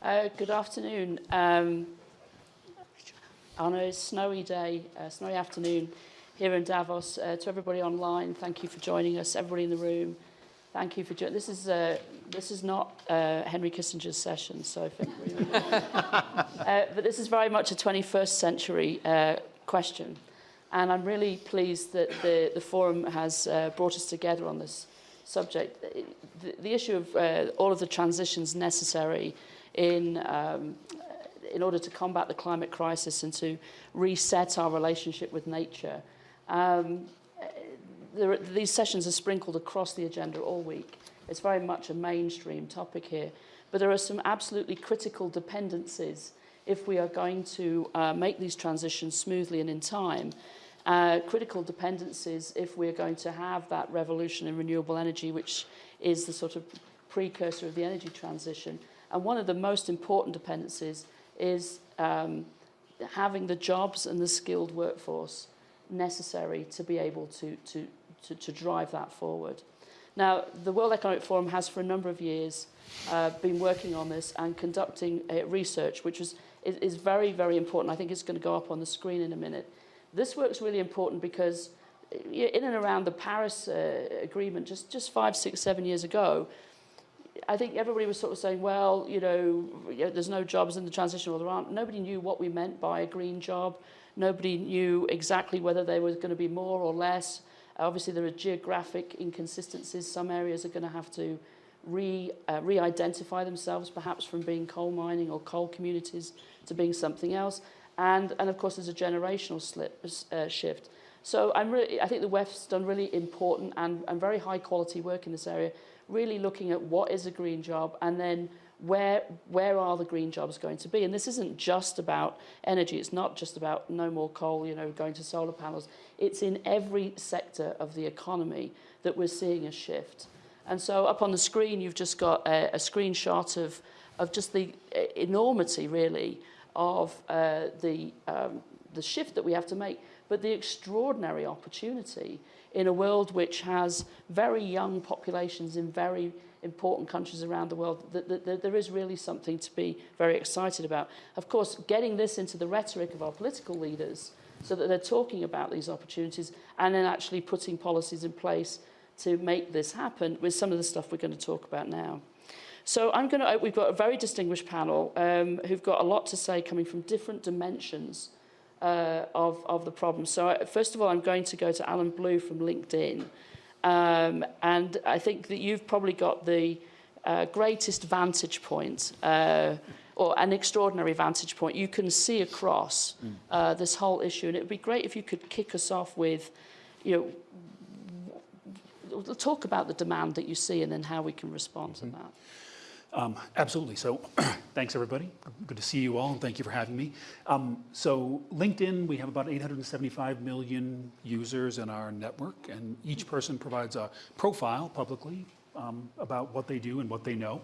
Uh, good afternoon. Um, on a snowy day, a snowy afternoon here in Davos, uh, to everybody online, thank you for joining us. Everybody in the room, thank you for joining. This is uh, this is not uh, Henry Kissinger's session, so if uh, but this is very much a 21st century uh, question, and I'm really pleased that the the forum has uh, brought us together on this subject. The, the issue of uh, all of the transitions necessary in um, in order to combat the climate crisis and to reset our relationship with nature. Um, there, these sessions are sprinkled across the agenda all week. It's very much a mainstream topic here. But there are some absolutely critical dependencies if we are going to uh, make these transitions smoothly and in time. Uh, critical dependencies if we're going to have that revolution in renewable energy, which is the sort of precursor of the energy transition. And one of the most important dependencies is um, having the jobs and the skilled workforce necessary to be able to, to, to, to drive that forward. Now, the World Economic Forum has for a number of years uh, been working on this and conducting uh, research, which is, is, very, very important. I think it's going to go up on the screen in a minute. This work's really important because in and around the Paris uh, Agreement, just, just five, six, seven years ago, I think everybody was sort of saying, well, you know, there's no jobs in the transition or there aren't. Nobody knew what we meant by a green job. Nobody knew exactly whether there was going to be more or less. Obviously, there are geographic inconsistencies. Some areas are going to have to re, uh, re-identify themselves, perhaps from being coal mining or coal communities to being something else. And, and of course, there's a generational slip, uh, shift. So I'm really, I think the WEF's done really important and, and very high quality work in this area really looking at what is a green job and then where where are the green jobs going to be. And this isn't just about energy. It's not just about no more coal you know going to solar panels. It's in every sector of the economy that we're seeing a shift. And so up on the screen you've just got a, a screenshot of of just the enormity really of uh, the um, the shift that we have to make. But the extraordinary opportunity in a world which has very young populations in very important countries around the world, that, that, that there is really something to be very excited about. Of course, getting this into the rhetoric of our political leaders so that they're talking about these opportunities and then actually putting policies in place to make this happen with some of the stuff we're going to talk about now. So I'm going to, we've got a very distinguished panel um, who've got a lot to say coming from different dimensions uh, of, of the problem. So I, first of all, I'm going to go to Allen Blue from LinkedIn. Um, and I think that you've probably got the uh, greatest vantage point uh, or an extraordinary vantage point. You can see across mm. uh, this whole issue. And it would be great if you could kick us off with, you know, talk about the demand that you see and then how we can respond mm -hmm. to that. Um, absolutely. So thanks, everybody. Good to see you all, and thank you for having me. Um, so LinkedIn, we have about 875 million users in our network, and each person provides a profile publicly um, about what they do and what they know.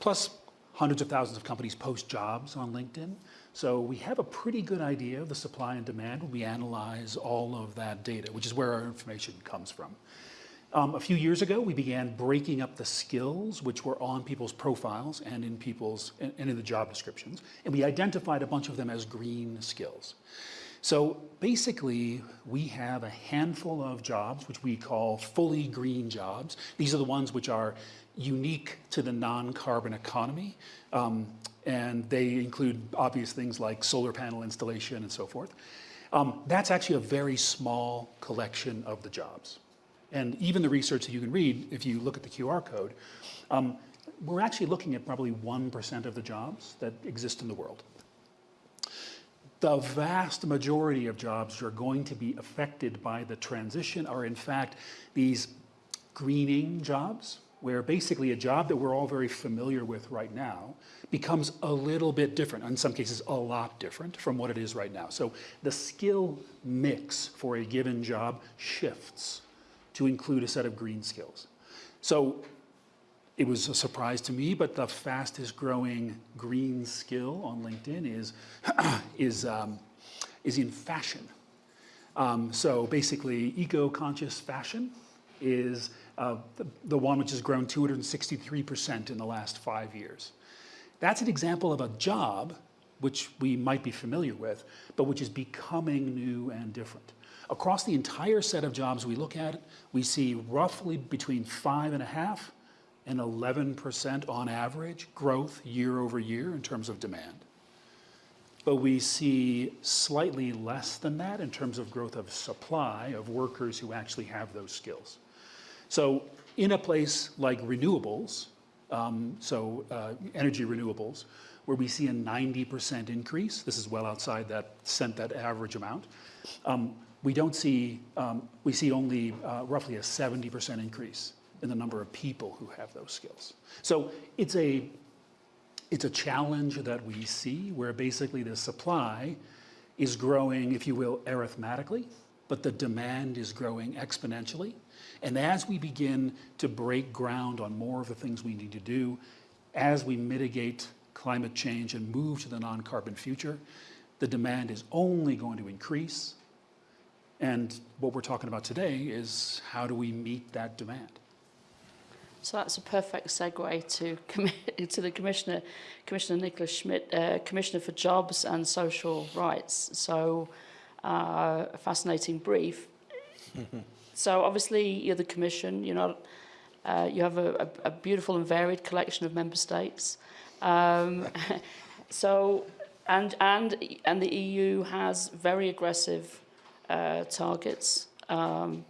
Plus, hundreds of thousands of companies post jobs on LinkedIn. So we have a pretty good idea of the supply and demand when we analyze all of that data, which is where our information comes from. Um, a few years ago, we began breaking up the skills which were on people's profiles and in people's and in the job descriptions, and we identified a bunch of them as green skills. So basically, we have a handful of jobs which we call fully green jobs. These are the ones which are unique to the non-carbon economy, um, and they include obvious things like solar panel installation and so forth. Um, that's actually a very small collection of the jobs. And even the research that you can read, if you look at the QR code, um, we're actually looking at probably 1% of the jobs that exist in the world. The vast majority of jobs that are going to be affected by the transition are in fact these greening jobs, where basically a job that we're all very familiar with right now becomes a little bit different, in some cases a lot different from what it is right now. So the skill mix for a given job shifts to include a set of green skills. So it was a surprise to me, but the fastest growing green skill on LinkedIn is, is, um, is in fashion. Um, so basically, eco-conscious fashion is uh, the, the, one which has grown 263% in the last five years. That's an example of a job which we might be familiar with, but which is becoming new and different. Across the entire set of jobs we look at, we see roughly between five and a half and 11% on average growth year over year in terms of demand. But we see slightly less than that in terms of growth of supply of workers who actually have those skills. So in a place like renewables, um, so uh, energy renewables, where we see a 90% increase, this is well outside that cent that average amount, um, we don't see, um, we see only uh, roughly a 70% increase in the number of people who have those skills. So it's a, it's a challenge that we see where basically the supply is growing, if you will, arithmetically, but the demand is growing exponentially. And as we begin to break ground on more of the things we need to do, as we mitigate climate change and move to the non-carbon future, the demand is only going to increase. And what we're talking about today is how do we meet that demand? So that's a perfect segue to, to the Commissioner, Commissioner Nicolas Schmit, uh, Commissioner for Jobs and Social Rights. So uh, a fascinating brief. so obviously you're the Commission, you're not, uh, you have a, a, a beautiful and varied collection of member states. Um, so, and, and, and the EU has very aggressive uh, targets. Um,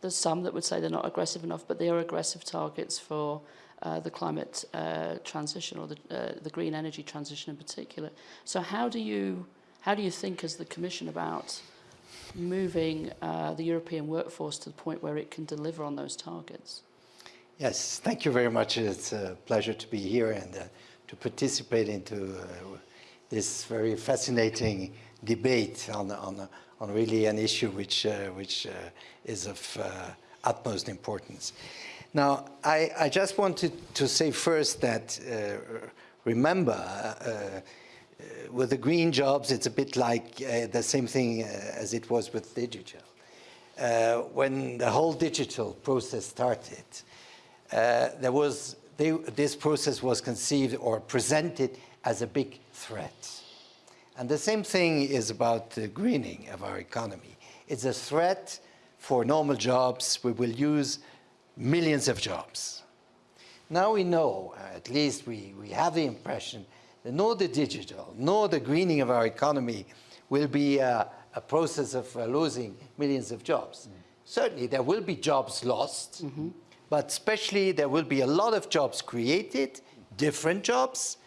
there's some that would say they're not aggressive enough, but they are aggressive targets for uh, the climate uh, transition or the, uh, the green energy transition in particular. So how do you, how do you think as the Commission about moving uh, the European workforce to the point where it can deliver on those targets? Yes, thank you very much. It's a pleasure to be here and to participate into this very fascinating debate on, on, on really an issue which, uh, which uh, is of uh, utmost importance. Now, I, I, just wanted to say first that uh, remember, uh, with the green jobs, it's a bit like the same thing as it was with digital. when the whole digital process started, there was they, this process was conceived or presented as a big threat. And the same thing is about the greening of our economy. It's a threat for normal jobs. We will use millions of jobs. Now we know, at least we, we have the impression, that nor the digital, nor the greening of our economy will be a, a process of uh, losing millions of jobs. Mm. Certainly there will be jobs lost, mm -hmm but especially there will be a lot of jobs created, different jobs,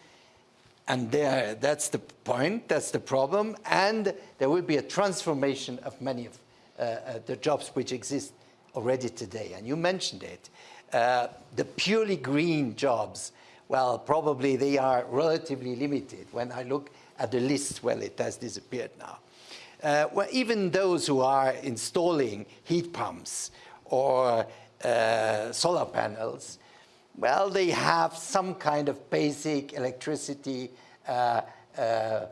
and there, that's the point, that's the problem, and there will be a transformation of many of uh, uh, the jobs which exist already today, and you mentioned it. Uh, the purely green jobs, well, probably they are relatively limited. When I look at the list, well, it has disappeared now. Uh, well, even those who are installing heat pumps or uh, solar panels, well, they have some kind of basic electricity uh, uh,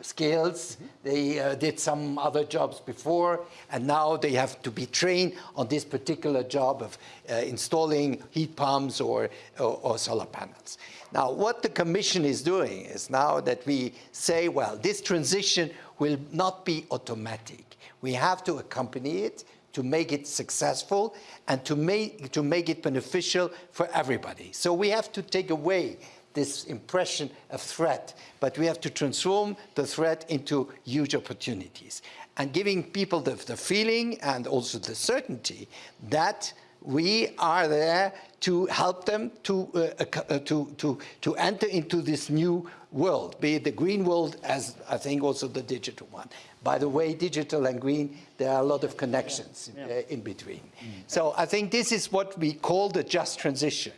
skills. They uh, did some other jobs before, and now they have to be trained on this particular job of uh, installing heat pumps or, or, or, solar panels. Now, what the Commission is doing is now that we say, well, this transition will not be automatic. We have to accompany it to make it successful and to make, to make it beneficial for everybody. So we have to take away this impression of threat, but we have to transform the threat into huge opportunities and giving people the, the feeling and also the certainty that we are there to help them to, uh, uh, to, to, to enter into this new world, be it the green world as I think also the digital one. By the way, digital and green, there are a lot of connections yeah. Yeah. Uh, in between. Mm. So I think this is what we call the just transition.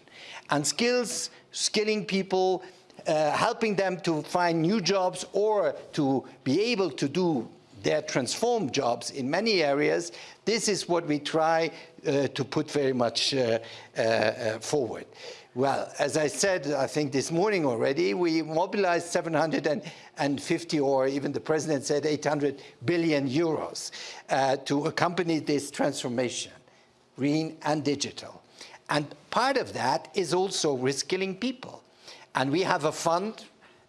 And skills, skilling people, uh, helping them to find new jobs or to be able to do their transformed jobs in many areas, this is what we try uh, to put very much uh, uh, uh forward. Well, as I said, I think this morning already, we mobilized 750 or even the president said 800 billion euros uh, to accompany this transformation, green and digital. And part of that is also reskilling people. And we have a fund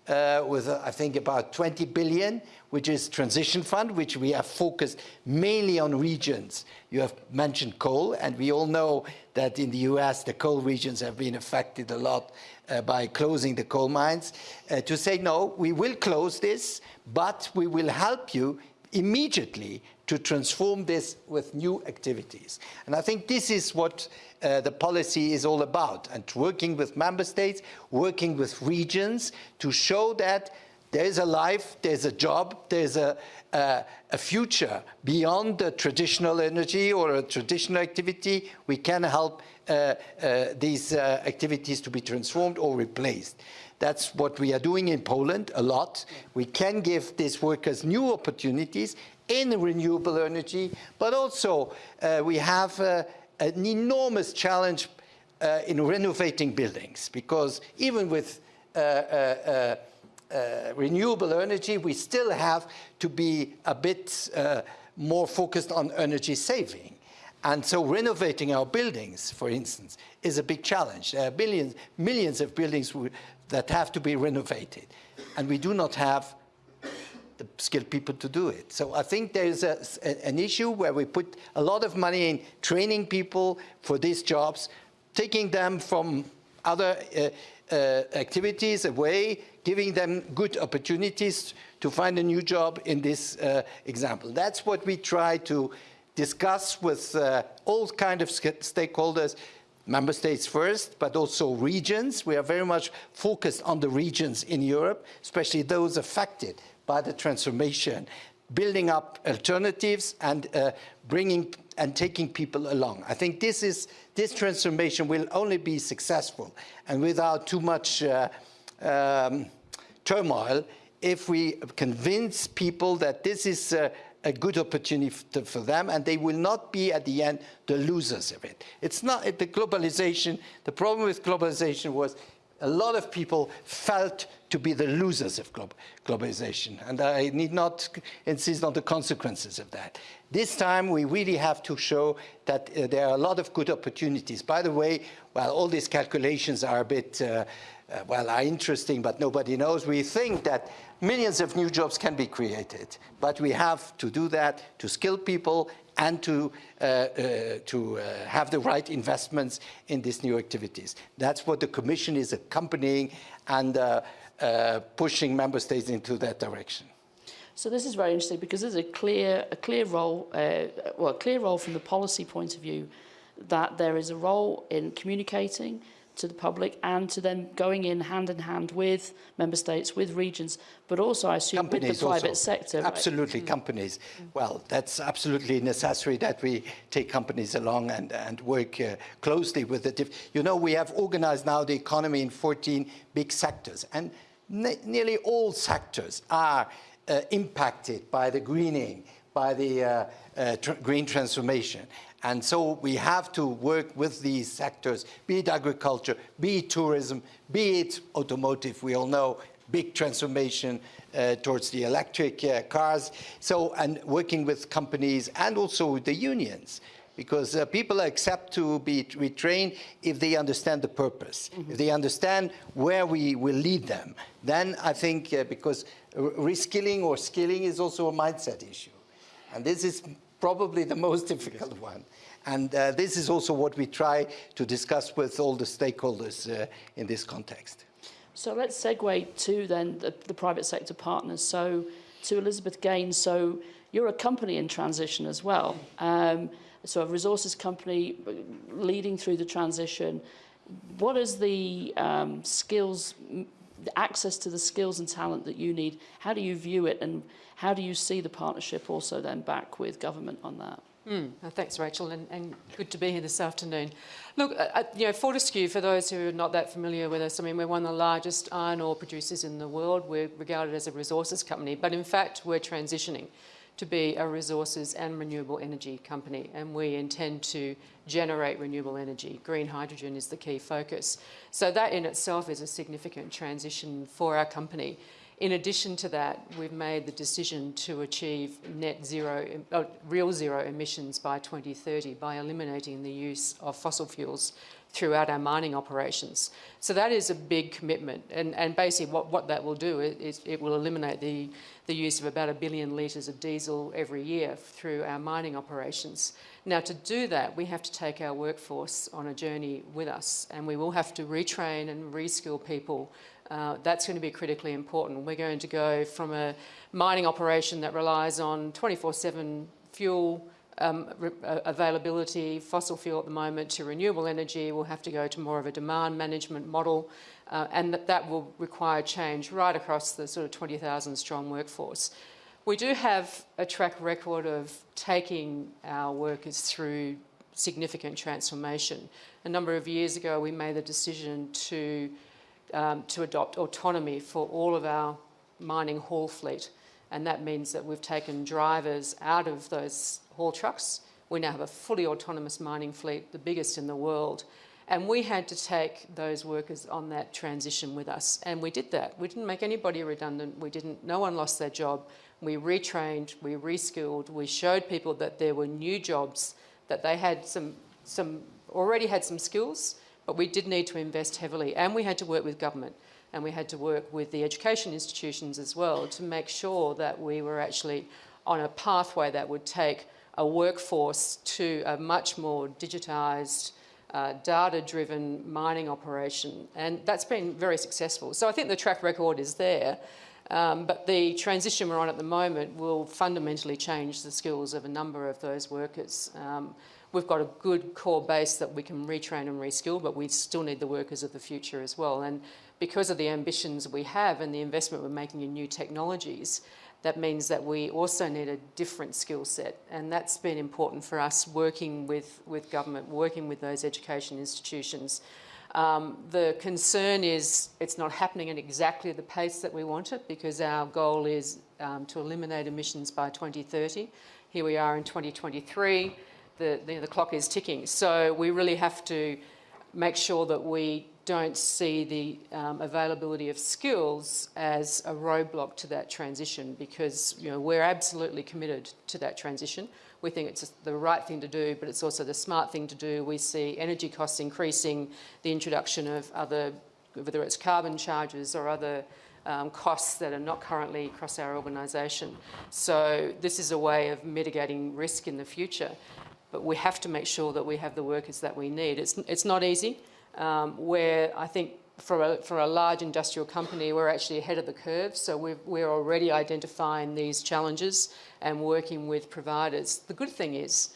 uh, with, uh, I think, about 20 billion, which is transition fund, which we have focused mainly on regions. You have mentioned coal, and we all know that in the US, the coal regions have been affected a lot uh, by closing the coal mines. Uh, to say, no, we will close this, but we will help you immediately to transform this with new activities. And I think this is what uh, the policy is all about, and working with member states, working with regions to show that there's a life, there's a job, there's a, uh, a future beyond the traditional energy or a traditional activity. We can help uh, uh, these uh, activities to be transformed or replaced. That's what we are doing in Poland a lot. We can give these workers new opportunities in renewable energy, but also uh, we have uh, an enormous challenge uh, in renovating buildings because even with uh, uh, uh, renewable energy, we still have to be a bit more focused on energy saving. And so renovating our buildings, for instance, is a big challenge. There are billions, millions of buildings that have to be renovated. And we do not have skilled people to do it. So I think there's a, an issue where we put a lot of money in training people for these jobs, taking them from other uh, uh, activities away, giving them good opportunities to find a new job in this uh, example. That's what we try to discuss with uh, all kind of stakeholders, member states first, but also regions. We are very much focused on the regions in Europe, especially those affected by the transformation, building up alternatives and uh, bringing and taking people along. I think this is this transformation will only be successful and without too much uh, um, turmoil if we convince people that this is uh, a good opportunity for them and they will not be at the end the losers of it. It's not the globalization, the problem with globalization was a lot of people felt to be the losers of globalization. And I need not insist on the consequences of that. This time, we really have to show that uh, there are a lot of good opportunities. By the way, while all these calculations are a bit, uh, uh, well, are interesting, but nobody knows, we think that millions of new jobs can be created. But we have to do that to skill people and to, uh, uh, to uh, have the right investments in these new activities. That's what the Commission is accompanying and pushing member states into that direction. So this is very interesting because there's a clear, a clear role, uh, well, a clear role from the policy point of view that there is a role in communicating, to the public and to them going in hand in hand with member states, with regions, but also I assume companies with the private also. sector. Absolutely, right? Mm. companies. Well, that's absolutely necessary that we take companies along and, and work uh, closely with the, you know, we have organized now the economy in 14 big sectors and ne nearly all sectors are uh, impacted by the greening, by the uh, uh tr green transformation. And so we have to work with these sectors, be it agriculture, be it tourism, be it automotive. We all know big transformation uh, towards the electric uh, cars. So, and working with companies and also with the unions because uh, people accept to be retrained if they understand the purpose, mm -hmm. if they understand where we will lead them. Then I think uh, because reskilling or skilling is also a mindset issue. And this is probably the most difficult one. And uh, this is also what we try to discuss with all the stakeholders uh, in this context. So let's segue to then the, the private sector partners. So to Elizabeth Gaines, so you're a company in transition as well. Um, so a resources company leading through the transition. What is the um, skills, access to the skills and talent that you need? How do you view it and how do you see the partnership also then back with government on that? Mm, thanks, Rachel, and, and, good to be here this afternoon. Look, uh, uh, you know, Fortescue, for those who are not that familiar with us, I mean, we're one of the largest iron ore producers in the world. We're regarded as a resources company, but in fact, we're transitioning to be a resources and renewable energy company, and we intend to generate renewable energy. Green hydrogen is the key focus. So that in itself is a significant transition for our company. In addition to that, we've made the decision to achieve net zero, uh, real zero emissions by 2030 by eliminating the use of fossil fuels throughout our mining operations. So that is a big commitment. And, and basically what, what that will do is it will eliminate the, the use of about a billion litres of diesel every year through our mining operations. Now to do that, we have to take our workforce on a journey with us and we will have to retrain and reskill people. Uh, that's going to be critically important. We're going to go from a mining operation that relies on 24-7 fuel um, availability, fossil fuel at the moment to renewable energy, we'll have to go to more of a demand management model uh, and that, that will require change right across the sort of 20,000 strong workforce. We do have a track record of taking our workers through significant transformation. A number of years ago we made the decision to, um, to adopt autonomy for all of our mining haul fleet and that means that we've taken drivers out of those haul trucks. We now have a fully autonomous mining fleet, the biggest in the world. And we had to take those workers on that transition with us. And we did that. We didn't make anybody redundant. We didn't, no one lost their job. We retrained, we reskilled, we showed people that there were new jobs, that they had some, some, already had some skills, but we did need to invest heavily. And we had to work with government and we had to work with the education institutions as well to make sure that we were actually on a pathway that would take a workforce to a much more digitised, uh, data-driven mining operation. And that's been very successful. So I think the track record is there. Um, but the transition we're on at the moment will fundamentally change the skills of a number of those workers. Um, we've got a good core base that we can retrain and reskill, but we still need the workers of the future as well. And because of the ambitions we have and the investment we're making in new technologies, that means that we also need a different skill set. And that's been important for us working with, with government, working with those education institutions. Um, the concern is it's not happening at exactly the pace that we want it because our goal is um, to eliminate emissions by 2030. Here we are in 2023, the, the, the clock is ticking. So we really have to make sure that we don't see the um, availability of skills as a roadblock to that transition because you know, we're absolutely committed to that transition. We think it's the right thing to do, but it's also the smart thing to do. We see energy costs increasing, the introduction of other, whether it's carbon charges or other um, costs that are not currently across our organisation. So this is a way of mitigating risk in the future, but we have to make sure that we have the workers that we need. It's, it's not easy um, where I think for a, for a large industrial company, we're actually ahead of the curve. So we we're already identifying these challenges and working with providers. The good thing is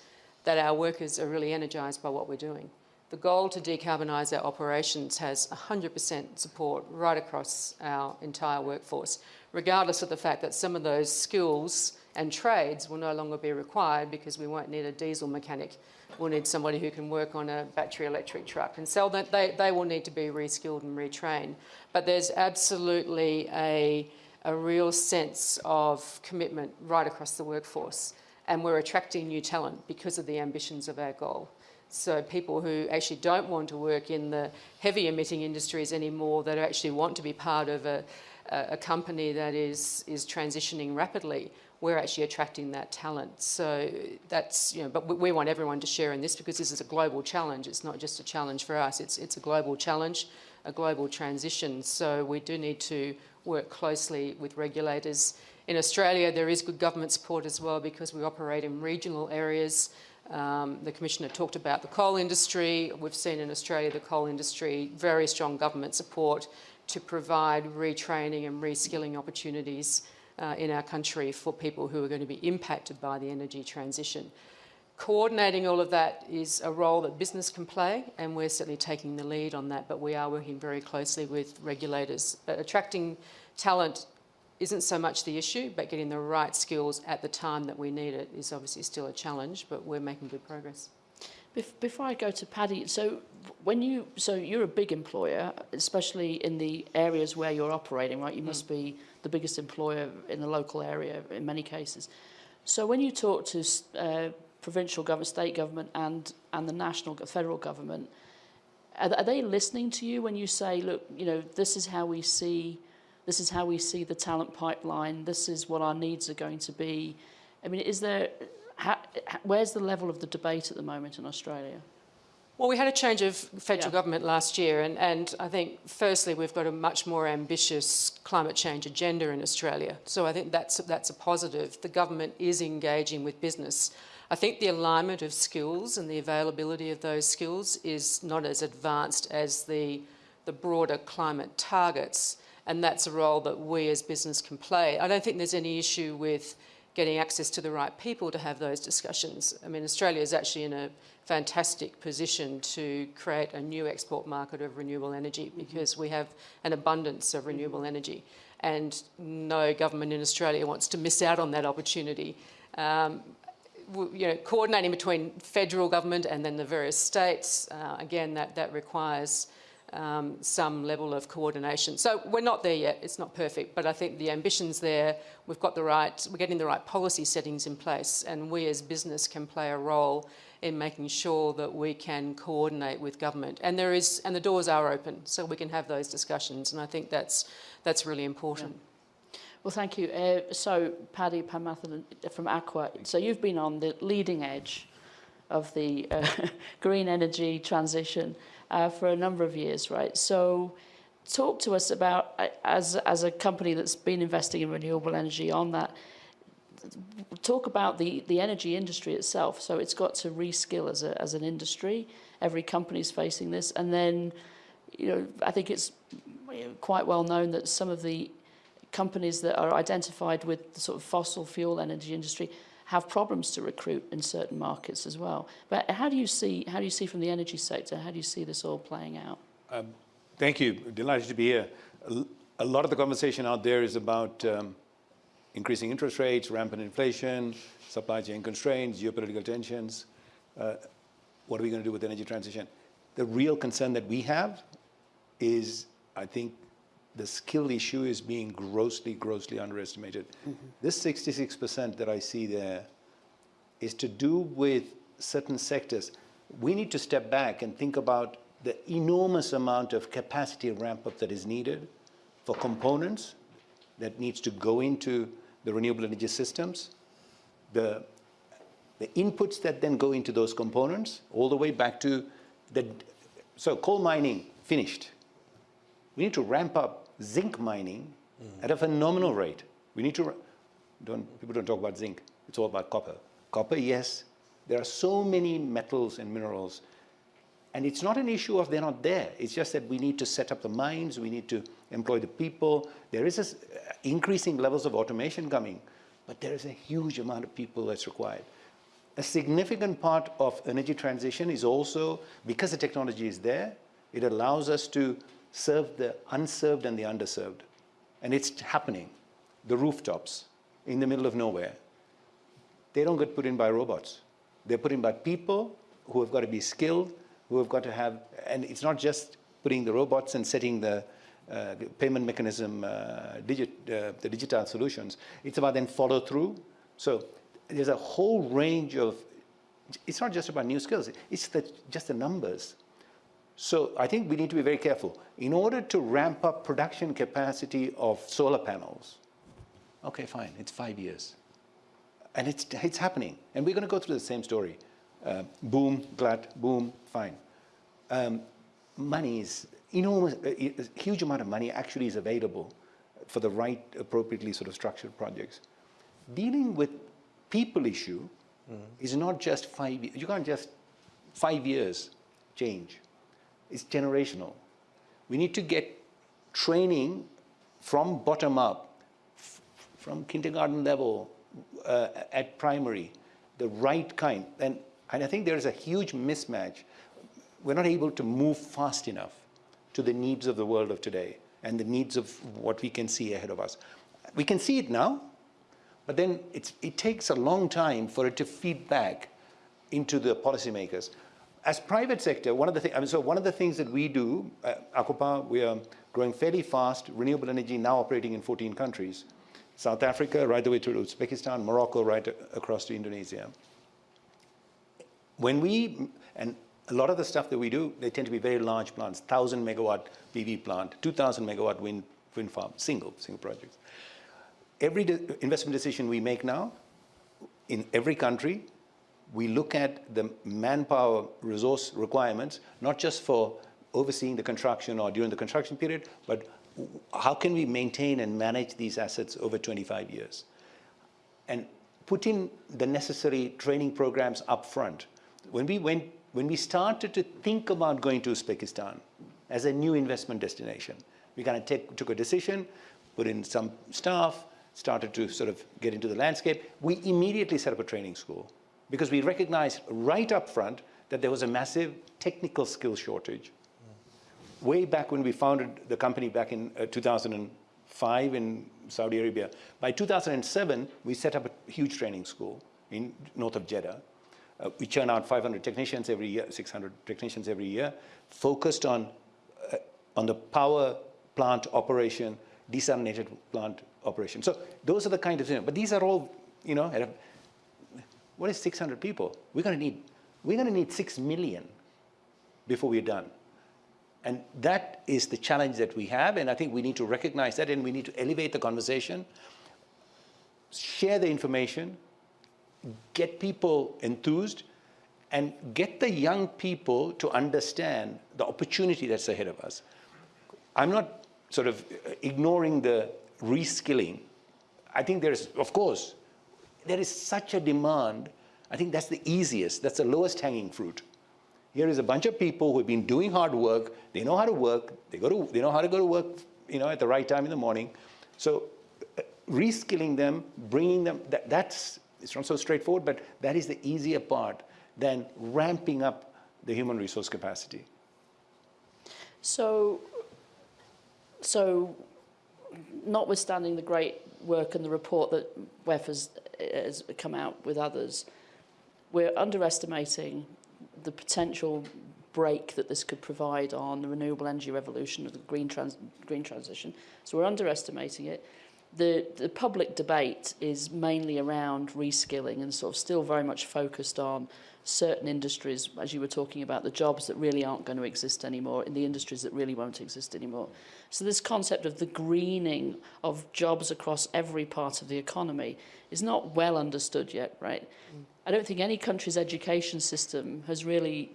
that our workers are really energised by what we're doing. The goal to decarbonise our operations has 100% support right across our entire workforce, regardless of the fact that some of those skills and trades will no longer be required because we won't need a diesel mechanic We'll need somebody who can work on a battery electric truck. And so they, they will need to be reskilled and retrained. But there's absolutely a, a real sense of commitment right across the workforce. And we're attracting new talent because of the ambitions of our goal. So people who actually don't want to work in the heavy emitting industries anymore, that actually want to be part of a, a company that is, is transitioning rapidly, we're actually attracting that talent. So that's, you know, but we want everyone to share in this because this is a global challenge. It's not just a challenge for us, it's, it's a global challenge, a global transition. So we do need to work closely with regulators. In Australia, there is good government support as well because we operate in regional areas. Um, the Commissioner talked about the coal industry. We've seen in Australia the coal industry, very strong government support to provide retraining and reskilling opportunities uh, in our country for people who are going to be impacted by the energy transition. Coordinating all of that is a role that business can play and we're certainly taking the lead on that but we are working very closely with regulators. But attracting talent isn't so much the issue but getting the right skills at the time that we need it is obviously still a challenge but we're making good progress. Before I go to Paddy, so when you so you're a big employer, especially in the areas where you're operating, right? You mm. must be the biggest employer in the local area in many cases. So when you talk to uh, provincial government, state government, and and the national federal government, are, are they listening to you when you say, look, you know, this is how we see, this is how we see the talent pipeline. This is what our needs are going to be. I mean, is there how, where's the level of the debate at the moment in Australia? Well, we had a change of federal Yeah. government last year, and, and I think firstly we've got a much more ambitious climate change agenda in Australia. So I think that's that's a positive. The government is engaging with business. I think the alignment of skills and the availability of those skills is not as advanced as the the broader climate targets, and that's a role that we as business can play. I don't think there's any issue with getting access to the right people to have those discussions. I mean, Australia is actually in a fantastic position to create a new export market of renewable energy because we have an abundance of renewable energy and no government in Australia wants to miss out on that opportunity. Um, you know, coordinating between federal government and then the various states, uh, again, that, that requires um, some level of coordination. So we're not there yet, it's not perfect, but I think the ambition's there, we've got the right, we're getting the right policy settings in place and we as business can play a role in making sure that we can coordinate with government. And there is, and the doors are open, so we can have those discussions and I think that's, that's really important. Well, thank you. Uh, so, Paddy Padmanathan from ACWA, so you've been on the leading edge of the uh, green energy transition uh, for a number of years, right? So, talk to us about, uh, as, as a company that's been investing in renewable energy on that, talk about the, the energy industry itself. So, it's got to reskill as, a, as an industry. Every company's facing this. And then, you know, I think it's quite well known that some of the companies that are identified with the sort of fossil fuel energy industry have problems to recruit in certain markets as well. But how do you see how do you see from the energy sector? How do you see this all playing out? Thank you. Delighted to be here. A lot of the conversation out there is about um, increasing interest rates, rampant inflation, supply chain constraints, geopolitical tensions. Uh, what are we going to do with energy transition? The real concern that we have is, I think, the skill issue is being grossly, grossly underestimated. Mm-hmm. This 66% that I see there is to do with certain sectors. We need to step back and think about the enormous amount of capacity ramp up that is needed for components that needs to go into the renewable energy systems, the, the inputs that then go into those components, all the way back to the, so coal mining finished. We need to ramp up zinc mining at a phenomenal rate. We need to, don't, people don't talk about zinc, it's all about copper. Copper, yes, there are so many metals and minerals and it's not an issue of they're not there. It's just that we need to set up the mines, we need to employ the people. There is s- uh, increasing levels of automation coming, but there is a huge amount of people that's required. A significant part of energy transition is also, because the technology is there, it allows us to serve the unserved and the underserved. And it's happening. The rooftops in the middle of nowhere, they don't get put in by robots. They're put in by people who have got to be skilled, who have got to have, and it's not just putting the robots and setting the uh, payment mechanism, uh, digit, uh, the digital solutions. It's about then follow through. So there's a whole range of, it's not just about new skills, it's the, just the numbers. So I think we need to be very careful. In order to ramp up production capacity of solar panels, okay, fine, it's five years. And it's, it's happening. And we're going to go through the same story. Uh, boom, glut, boom, fine. Um, money is enormous, a a huge amount of money actually is available for the right, appropriately sort of structured projects. Dealing with people issue is not just five, you can't just five years change. It's generational. We need to get training from bottom up, from kindergarten level uh, at primary, the right kind. And, and I think there is a huge mismatch. We're not able to move fast enough to the needs of the world of today and the needs of what we can see ahead of us. We can see it now, but then it's, it takes a long time for it to feed back into the policymakers. As private sector, one of the things, I mean, so one of the things that we do, uh, ACWA Power, we are growing fairly fast, renewable energy now operating in 14 countries. South Africa, right the way to Uzbekistan, Morocco, right across to Indonesia. When we, and a lot of the stuff that we do, they tend to be very large plants, 1,000 megawatt PV plant, 2,000 megawatt wind, wind farm, single, single projects. Every de- investment decision we make now, in every country, we look at the manpower resource requirements, not just for overseeing the construction or during the construction period, but how can we maintain and manage these assets over 25 years? And put in the necessary training programs up front. When we, went, when we started to think about going to Uzbekistan as a new investment destination, we kind of take, took a decision, put in some staff, started to sort of get into the landscape. We immediately set up a training school because we recognized right up front that there was a massive technical skill shortage. Way back when we founded the company back in uh, 2005 in Saudi Arabia, by 2007, we set up a huge training school in north of Jeddah. Uh, we churn out 500 technicians every year, 600 technicians every year, focused on, uh, on the power plant operation, desalinated plant operation. So those are the kind of things. But these are all, you know, what is 600 people? We're going to need, we're going to need 6 million before we're done. And that is the challenge that we have. And I think we need to recognize that and we need to elevate the conversation, share the information, get people enthused, and get the young people to understand the opportunity that's ahead of us. I'm not sort of ignoring the reskilling. I think there's, of course, there is such a demand. I think that's the easiest, that's the lowest hanging fruit. Here is a bunch of people who have been doing hard work. They know how to work. They, go to, they know how to go to work you know, at the right time in the morning. So uh, reskilling them, bringing them, that, that's, it's not so straightforward, but that is the easier part than ramping up the human resource capacity. So, so notwithstanding the great work and the report that WEF has, has come out with others, we're underestimating the potential break that this could provide on the renewable energy revolution of the green, trans green transition. So we're underestimating it. The, the public debate is mainly around reskilling and sort of still very much focused on certain industries, as you were talking about, the jobs that really aren't going to exist anymore in the industries that really won't exist anymore. So this concept of the greening of jobs across every part of the economy is not well understood yet, right? Mm. I don't think any country's education system has really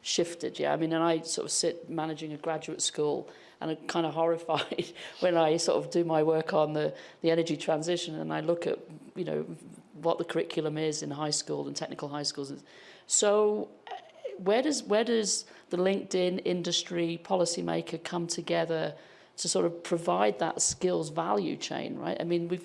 shifted. Yeah, I mean, and I sort of sit managing a graduate school and I'm kind of horrified when I sort of do my work on the, the energy transition and I look at, you know, what the curriculum is in high school and technical high schools. So where does, where does the LinkedIn industry policymaker come together to sort of provide that skills value chain, right? I mean, we've,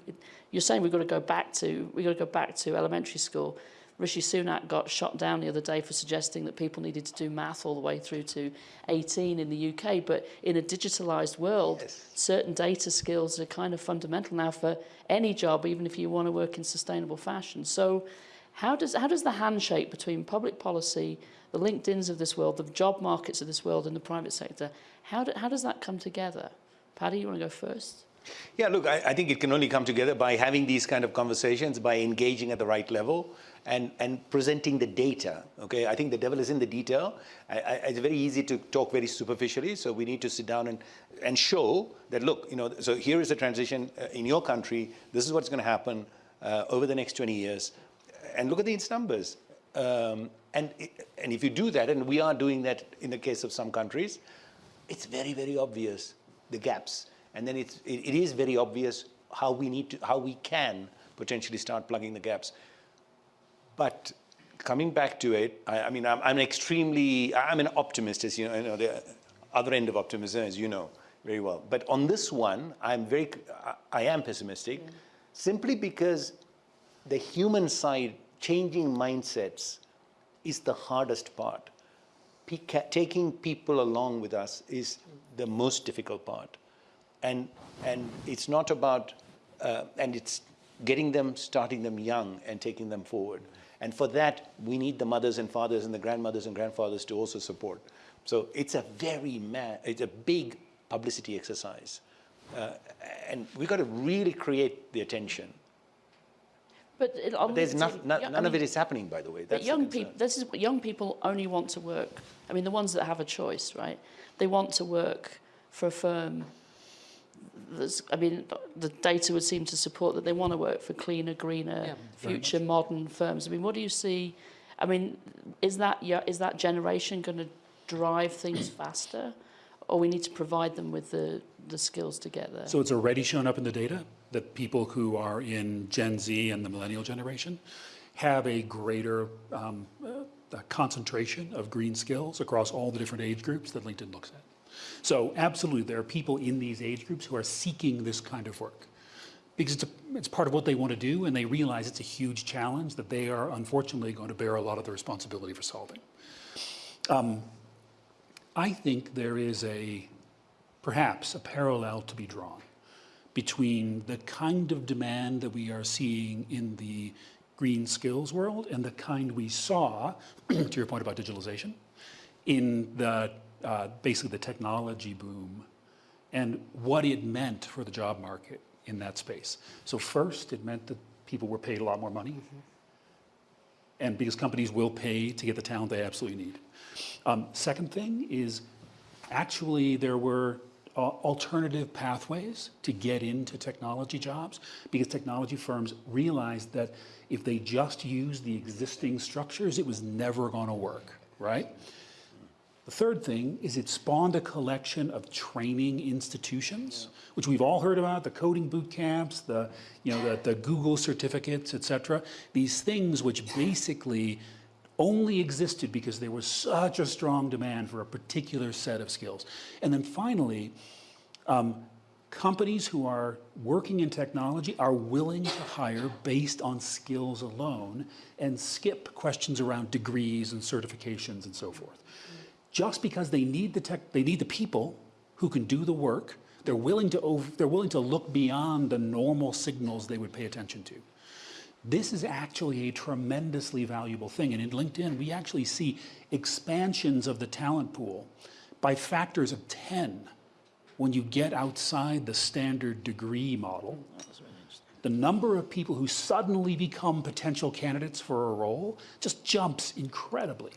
you're saying we've got to go back to, we've got to go back to elementary school. Rishi Sunak got shot down the other day for suggesting that people needed to do math all the way through to 18 in the UK. But in a digitalized world, yes. certain data skills are kind of fundamental now for any job, even if you want to work in sustainable fashion. So how does, how does the handshake between public policy, the LinkedIns of this world, the job markets of this world and the private sector, how, do, how does that come together? Paddy, you want to go first? Yeah, look, I, I, think it can only come together by having these kind of conversations, by engaging at the right level and, and presenting the data, okay? I think the devil is in the detail. I, I, it's very easy to talk very superficially, so we need to sit down and, and show that, look, you know, so here is the transition uh, in your country, this is what's going to happen uh, over the next 20 years, and look at these numbers. Um, and, and if you do that, and we are doing that in the case of some countries, it's very, very obvious, the gaps. And then it's, it, it is very obvious how we need to, how we can potentially start plugging the gaps. But coming back to it, I, I mean, I'm, I'm, extremely, I'm an optimist, as you know, you know, the other end of optimism, as you know very well. But on this one, I'm very, I am pessimistic, yeah. simply because the human side, changing mindsets, is the hardest part. taking people along with us is the most difficult part. And, and it's not about, uh, and it's getting them, starting them young and taking them forward. And for that, we need the mothers and fathers and the grandmothers and grandfathers to also support. So it's a very, it's a big publicity exercise. Uh, and we've got to really create the attention. But, it, but there's not, not, none I mean, of it is happening, by the way. That's but young people, this is young people only want to work. I mean, the ones that have a choice, right? They want to work for a firm there's, I mean, the data would seem to support that they want to work for cleaner, greener, yeah, future modern firms. I mean, what do you see? I mean, is that, is that generation going to drive things faster? Or we need to provide them with the, the skills to get there? So it's already shown up in the data that people who are in Gen Z and the millennial generation have a greater um, uh, concentration of green skills across all the different age groups that LinkedIn looks at. So absolutely, there are people in these age groups who are seeking this kind of work because it's, a, it's part of what they want to do and they realize it's a huge challenge that they are unfortunately going to bear a lot of the responsibility for solving. Um, I think there is a, perhaps, a parallel to be drawn between the kind of demand that we are seeing in the green skills world and the kind we saw, to your point about digitalization, in the, uh, basically the technology boom and what it meant for the job market in that space. So first, it meant that people were paid a lot more money. And because companies will pay to get the talent they absolutely need. Um, second thing is actually there were uh, alternative pathways to get into technology jobs because technology firms realized that if they just used the existing structures, it was never going to work, right? The third thing is it spawned a collection of training institutions, which we've all heard about, the coding boot camps, the, you know, the, the Google certificates, et cetera. These things which basically only existed because there was such a strong demand for a particular set of skills. And then finally, um, companies who are working in technology are willing to hire based on skills alone and skip questions around degrees and certifications and so forth just because they need the tech, they need the people who can do the work. They're willing to over, they're willing to look beyond the normal signals they would pay attention to. This is actually a tremendously valuable thing. And in LinkedIn, we actually see expansions of the talent pool by factors of 10 when you get outside the standard degree model. The number of people who suddenly become potential candidates for a role just jumps incredibly.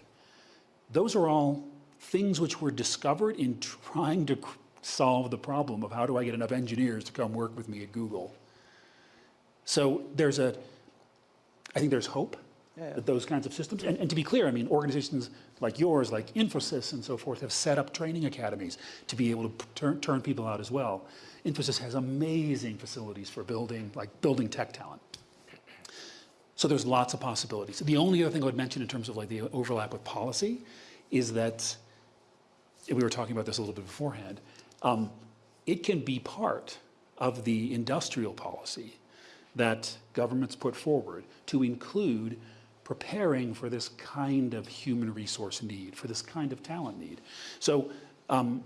Those are all things which were discovered in trying to solve the problem of how do I get enough engineers to come work with me at Google. So there's a, I think there's hope yeah, yeah. that those kinds of systems, and, and to be clear, I mean, organizations like yours, like Infosys and so forth, have set up training academies to be able to turn, turn people out as well. Infosys has amazing facilities for building, like building tech talent. So there's lots of possibilities. The only other thing I would mention in terms of like the overlap with policy is that we were talking about this a little bit beforehand, um, it can be part of the industrial policy that governments put forward to include preparing for this kind of human resource need, for this kind of talent need. So um,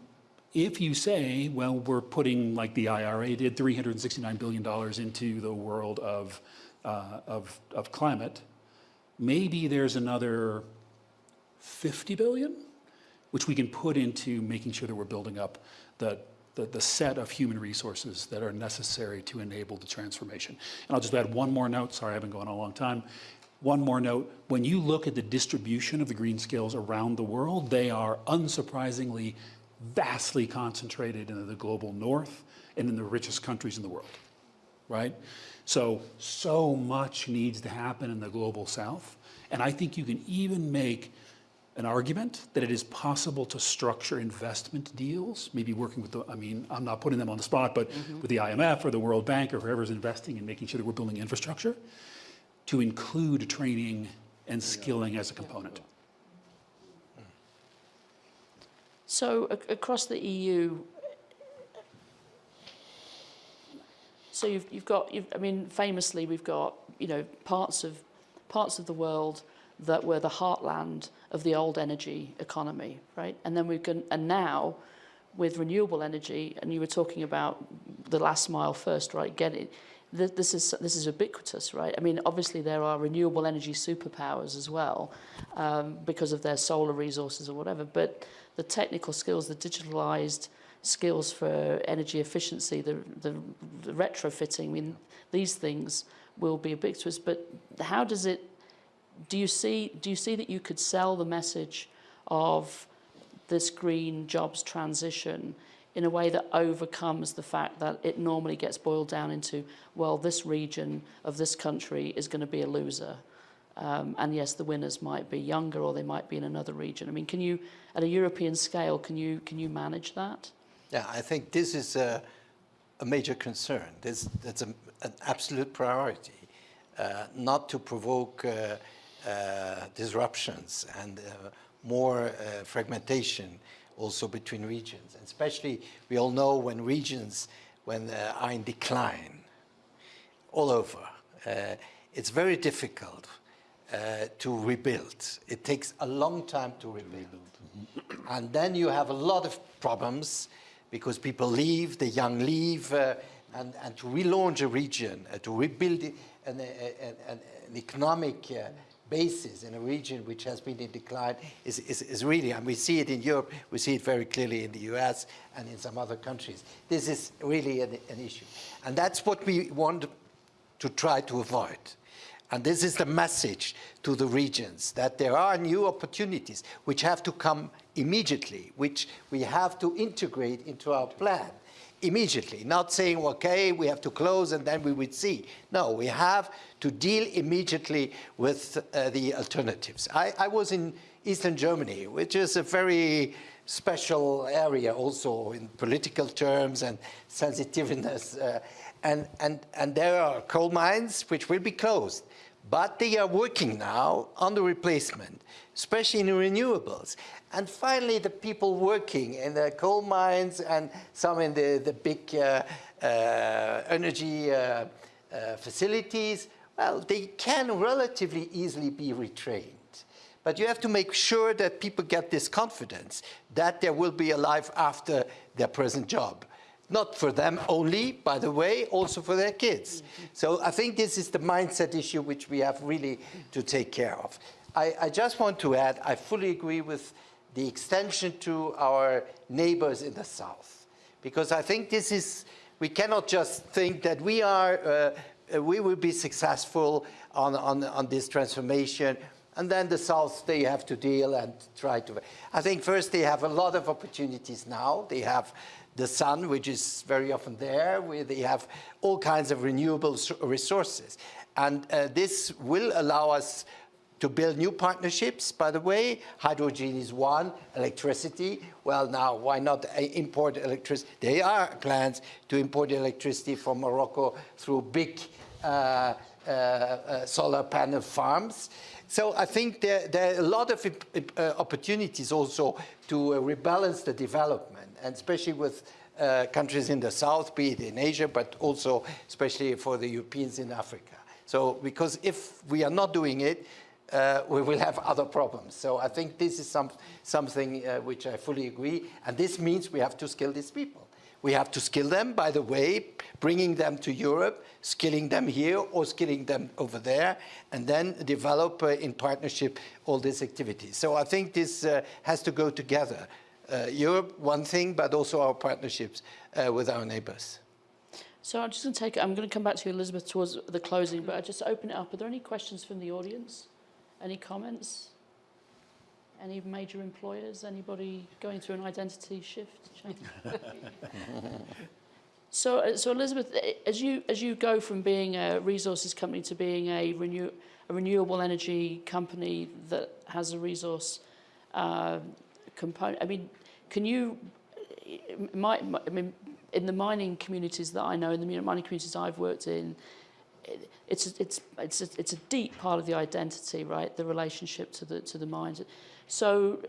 if you say, well, we're putting, like the IRA did, $369 billion into the world of, uh, of, of climate, maybe there's another 50 billion which we can put into making sure that we're building up the, the, the, set of human resources that are necessary to enable the transformation. And I'll just add one more note. Sorry, I've been going on a long time. One more note. When you look at the distribution of the green skills around the world, they are unsurprisingly vastly concentrated in the global north and in the richest countries in the world, right? So, so much needs to happen in the global south. And I think you can even make an argument that it is possible to structure investment deals, maybe working with the, I mean, I'm not putting them on the spot, but mm -hmm. with the IMF or the World Bank or whoever's investing and making sure that we're building infrastructure to include training and skilling as a component. So across the EU, so you've, you've got, you've, I mean, famously we've got, you know, parts of, parts of the world that were the heartland of the old energy economy, right? And then we can, and now with renewable energy, and you were talking about the last mile first, right? Get it. This is this is ubiquitous, right? I mean, obviously there are renewable energy superpowers as well, um, because of their solar resources or whatever. But the technical skills, the digitalized skills for energy efficiency, the the, the retrofitting. I mean, these things will be ubiquitous. But how does it do you see do you see that you could sell the message of this green jobs transition in a way that overcomes the fact that it normally gets boiled down into well this region of this country is going to be a loser Um, and yes, the winners might be younger or they might be in another region. I mean, can you, at a European scale, can you, can you manage that? Yeah, I think this is a, a major concern. This, that's a, an absolute priority, uh, not to provoke uh, disruptions and uh, more uh, fragmentation also between regions. And especially, we all know when regions when uh, are in decline all over, it's very difficult uh, to rebuild. It takes a long time to rebuild. And then you have a lot of problems because people leave, the young leave, uh, and, and to relaunch a region, uh, to rebuild an, an, an, an economic basis in a region which has been in decline is, is, is, really, and we see it in Europe, we see it very clearly in the US and in some other countries. This is really an, an issue. And that's what we want to try to avoid. And this is the message to the regions, that there are new opportunities which have to come immediately, which we have to integrate into our plan immediately, not saying, okay, we have to close and then we would see. No, we have to deal immediately with uh, the alternatives. I, I, was in Eastern Germany, which is a very special area also in political terms and sensitiveness. Uh, and, and, and there are coal mines which will be closed. But they are working now on the replacement, especially in renewables. And finally, the people working in the coal mines and some in the, the big uh, uh, energy uh, uh facilities, well, they can relatively easily be retrained. But you have to make sure that people get this confidence that there will be a life after their present job not for them only, by the way, also for their kids. So I think this is the mindset issue which we have really to take care of. I, I just want to add, I fully agree with the extension to our neighbors in the south, because I think this is, we cannot just think that we are, uh, we will be successful on, on, on this transformation and then the South, they have to deal and try to. I think first they have a lot of opportunities now. They have the sun, which is very often there, where they have all kinds of renewable resources. And uh, this will allow us to build new partnerships, by the way. Hydrogen is one, electricity. Well, now, why not uh, import electricity? There are plans to import electricity from Morocco through big uh, uh, uh solar panel farms. So I think there, there are a lot of uh, opportunities also to rebalance the development and especially with uh, countries in the south, be it in Asia, but also especially for the Europeans in Africa. So because if we are not doing it, uh, we will have other problems. So I think this is some, something uh, which I fully agree. And this means we have to skill these people. We have to skill them, by the way, bringing them to Europe, skilling them here or skilling them over there, and then develop uh, in partnership all these activities. So I think this uh, has to go together Europe, one thing, but also our partnerships uh, with our neighbors. So I'm just going to take, I'm going to come back to you, Elizabeth, towards the closing, but I just open it up. Are there any questions from the audience? Any comments? Any major employers? Anybody going through an identity shift? so, uh, so Elizabeth, as you as you go from being a resources company to being a renew a renewable energy company that has a resource uh, component. I mean, can you, my, I mean, in the mining communities that I know, in the mining communities I've worked in, it's it's it's a, it's a deep part of the identity, right? The relationship to the to the mines. So,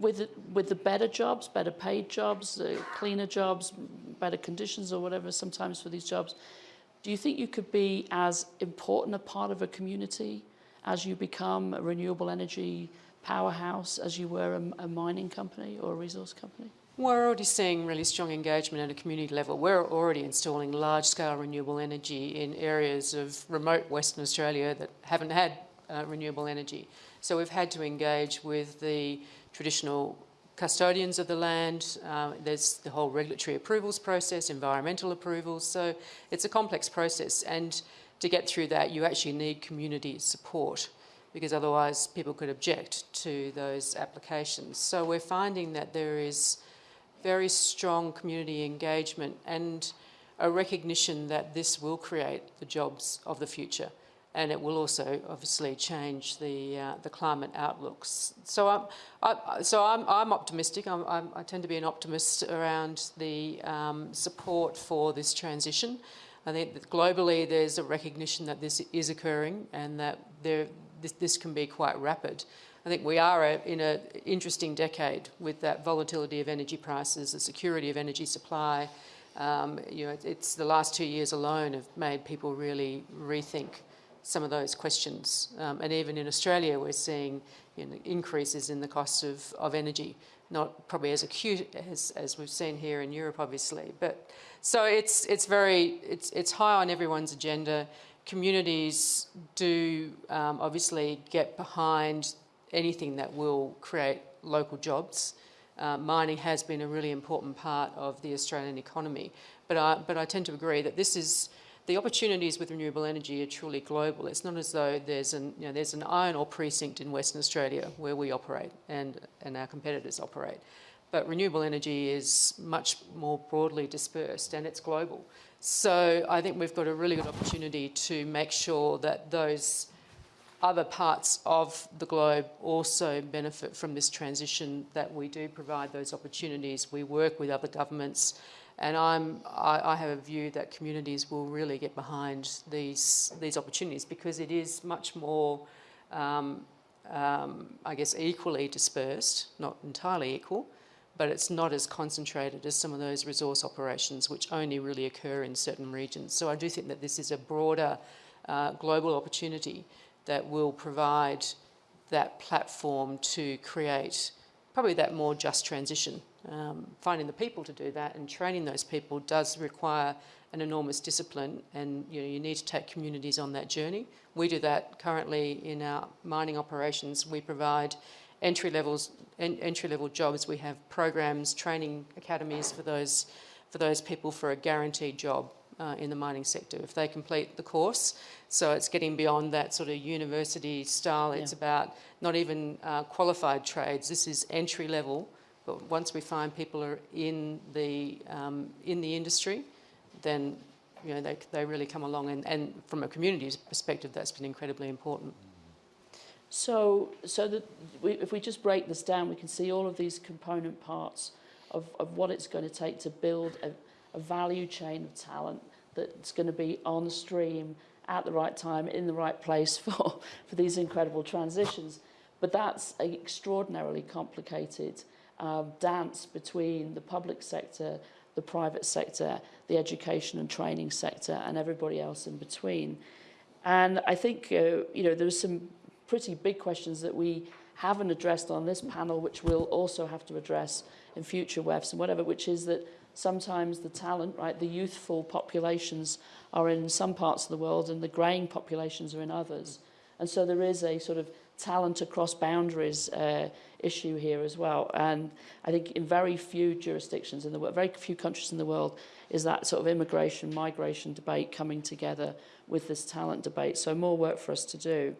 with with the better jobs, better paid jobs, uh, cleaner jobs, better conditions, or whatever, sometimes for these jobs, do you think you could be as important a part of a community as you become a renewable energy powerhouse as you were a, a mining company or a resource company? We're already seeing really strong engagement at a community level. We're already installing large-scale renewable energy in areas of remote Western Australia that haven't had uh, renewable energy. So we've had to engage with the traditional custodians of the land. Uh, there's the whole regulatory approvals process, environmental approvals. So it's a complex process. And to get through that, you actually need community support because otherwise people could object to those applications. So we're finding that there is very strong community engagement and a recognition that this will create the jobs of the future and it will also obviously change the uh, the climate outlooks. So I'm I, so I'm, I'm optimistic. I'm, I'm, I tend to be an optimist around the um, support for this transition. I think that globally there's a recognition that this is occurring and that there this, this can be quite rapid. I think we are a, in an interesting decade with that volatility of energy prices, the security of energy supply. Um, you know, it's the last two years alone have made people really rethink some of those questions. Um, and even in Australia, we're seeing you know, increases in the cost of, of energy, not probably as acute as, as we've seen here in Europe, obviously. But so it's, it's very, it's, it's high on everyone's agenda. Communities do um, obviously get behind anything that will create local jobs. Uh, mining has been a really important part of the Australian economy, but I, but I tend to agree that this is the opportunities with renewable energy are truly global. It's not as though there's an, you know, there's an iron ore precinct in Western Australia where we operate and, and our competitors operate. But renewable energy is much more broadly dispersed and it's global. So I think we've got a really good opportunity to make sure that those other parts of the globe also benefit from this transition, that we do provide those opportunities. We work with other governments and I'm, I, I, have a view that communities will really get behind these, these opportunities because it is much more, um, um, I guess, equally dispersed, not entirely equal, but it's not as concentrated as some of those resource operations which only really occur in certain regions. So I do think that this is a broader uh, global opportunity that will provide that platform to create probably that more just transition um, finding the people to do that and training those people does require an enormous discipline and you know you need to take communities on that journey. We do that currently in our mining operations. We provide entry levels en entry level jobs. We have programs, training academies for those for those people for a guaranteed job uh, in the mining sector if they complete the course. So it's getting beyond that sort of university style. It's yeah. about not even uh, qualified trades. This is entry level but once we find people are in the, um, in the industry, then you know, they, they really come along. And, and from a community perspective, that's been incredibly important. So, so that we, if we just break this down, we can see all of these component parts of, of what it's going to take to build a, a value chain of talent that's going to be on stream at the right time, in the right place for, for these incredible transitions. But that's an extraordinarily complicated um, dance between the public sector, the private sector, the education and training sector, and everybody else in between. And I think, uh, you know, there's some pretty big questions that we haven't addressed on this panel, which we'll also have to address in future WEFs and whatever, which is that sometimes the talent, right, the youthful populations are in some parts of the world and the greying populations are in others. And so there is a sort of talent across boundaries uh, issue here as well. And I think in very few jurisdictions in the world, very few countries in the world, is that sort of immigration, migration debate coming together with this talent debate. So more work for us to do.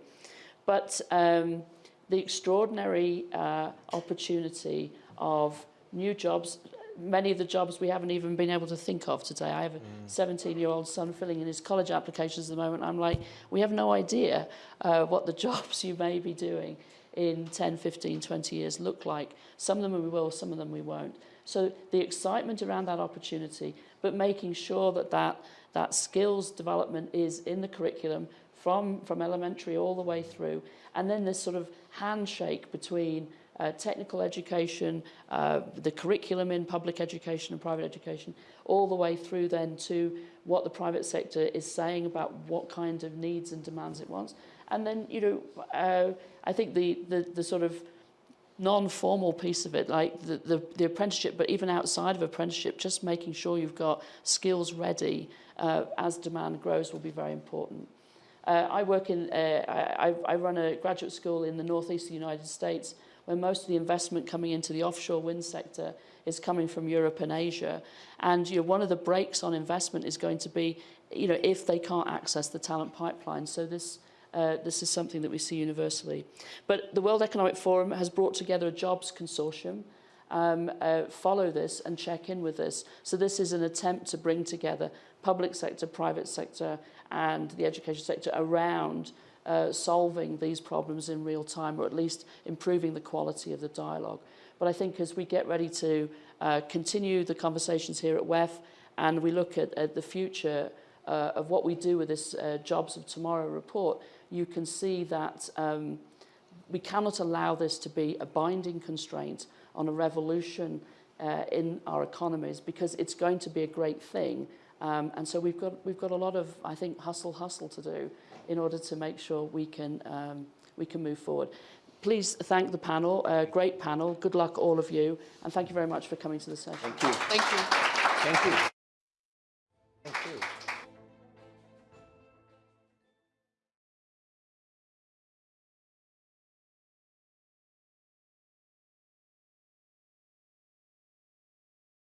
But um, the extraordinary uh, opportunity of new jobs, many of the jobs we haven't even been able to think of today. I have a 17-year-old son filling in his college applications at the moment. I'm like, we have no idea uh, what the jobs you may be doing in 10, 15, 20 years look like. Some of them we will, some of them we won't. So the excitement around that opportunity, but making sure that that, that skills development is in the curriculum from, from elementary all the way through. And then this sort of handshake between uh, technical education, uh, the curriculum in public education and private education, all the way through then to what the private sector is saying about what kind of needs and demands it wants. And then, you know, uh, I think the, the, the sort of non-formal piece of it, like the, the, the apprenticeship, but even outside of apprenticeship, just making sure you've got skills ready uh, as demand grows will be very important. Uh, I work in, uh, I, I run a graduate school in the northeast of the United States where most of the investment coming into the offshore wind sector is coming from Europe and Asia. And you know, one of the brakes on investment is going to be, you know, if they can't access the talent pipeline. So this, uh, this is something that we see universally. But the World Economic Forum has brought together a jobs consortium um, uh, follow this and check in with this. So this is an attempt to bring together public sector, private sector and the education sector around uh, solving these problems in real time or at least improving the quality of the dialogue. But I think as we get ready to uh, continue the conversations here at WEF and we look at, at the future uh, of what we do with this uh, Jobs of Tomorrow report, you can see that um, we cannot allow this to be a binding constraint on a revolution uh, in our economies because it's going to be a great thing. Um, and so we've got, we've got a lot of, I think, hustle, hustle to do in order to make sure we can, um, we can move forward. Please thank the panel, uh, great panel. Good luck all of you. And thank you very much for coming to the session. Thank you. Thank you. Thank you.